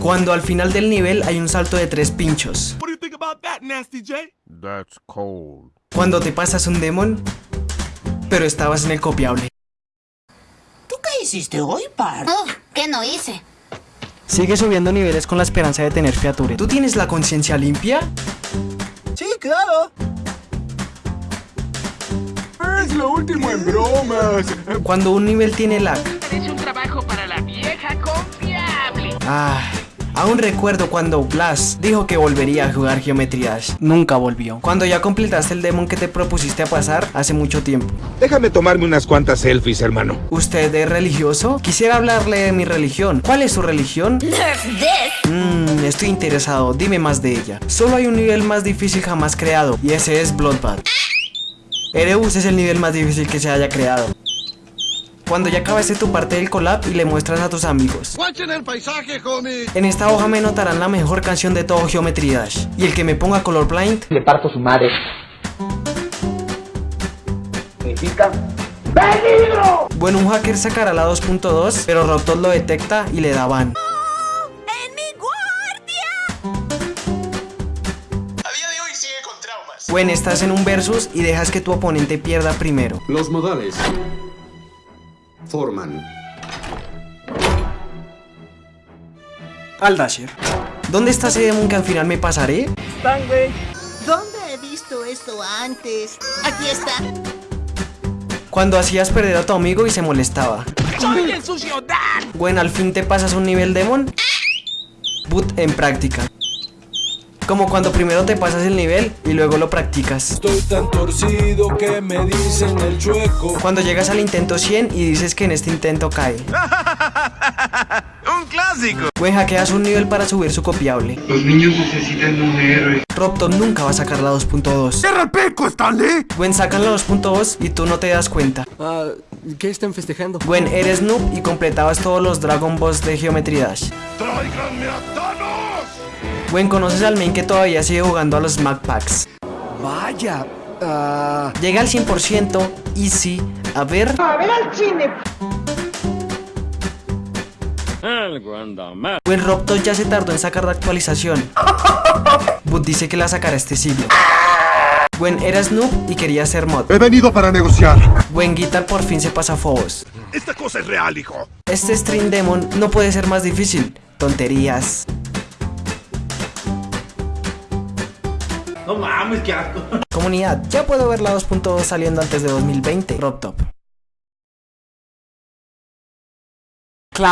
Cuando al final del nivel hay un salto de tres pinchos. Cuando te pasas un demon, pero estabas en el copiable. ¿Tú qué hiciste hoy, par? Oh, ¿qué no hice? Sigue subiendo niveles con la esperanza de tener fiature. ¿Tú tienes la conciencia limpia? Sí, claro. Es lo último en bromas. Cuando un nivel tiene lag. Es un trabajo para la vieja confiable. Ah, aún recuerdo cuando Blas dijo que volvería a jugar Geometry Dash. Nunca volvió. Cuando ya completaste el demon que te propusiste a pasar hace mucho tiempo. Déjame tomarme unas cuantas selfies, hermano. ¿Usted es religioso? Quisiera hablarle de mi religión. ¿Cuál es su religión? Nerf this. Mmm, estoy interesado. Dime más de ella. Solo hay un nivel más difícil jamás creado y ese es Bloodbath. Erebus es el nivel más difícil que se haya creado. Cuando ya acabaste tu parte del collab y le muestras a tus amigos. Watchen el paisaje, homie. En esta hoja me notarán la mejor canción de todo Geometry Dash. Y el que me ponga colorblind Le parto su madre. Significa... ¡Peligro! Bueno, un hacker sacará la 2.2, pero Rotot lo detecta y le da ban. ¡En mi guardia! A día de hoy sigue con traumas. Bueno, estás en un versus y dejas que tu oponente pierda primero. Los modales forman Al Dasher. ¿Dónde está ese demon que al final me pasaré? ¿Dónde he visto esto antes? Aquí está. Cuando hacías perder a tu amigo y se molestaba. ¡Soy el sucio Dan! Bueno, al fin te pasas un nivel demon. Boot en práctica. Como cuando primero te pasas el nivel y luego lo practicas. Estoy tan torcido que me dicen el chueco. Cuando llegas al intento 100 y dices que en este intento cae. Un clásico. Buen hackeas un nivel para subir su copiable. Los niños necesitan un héroe. Robton nunca va a sacar la 2.2. ¡Cierra el pico, Stanley! Gwen sacan la 2.2 y tú no te das cuenta. Ah, ¿qué están festejando? Gwen, eres noob y completabas todos los Dragon Balls de Geometry Dash. ¡Tráiganme a! Gwen, conoces al main que todavía sigue jugando a los Mac Packs. Vaya. Ah, Llega al 100%, easy. A ver. Gwen Robton ya se tardó en sacar la actualización. But dice que la sacará este siglo. Gwen eras noob y quería ser mod. He venido para negociar. Gwen Guitar por fin se pasa a Phobos. Esta cosa es real, hijo. Este Stream Demon no puede ser más difícil. Tonterías. No mames, qué asco. Comunidad, ya puedo ver la 2.2 saliendo antes de 2020. RobTop. Cloud.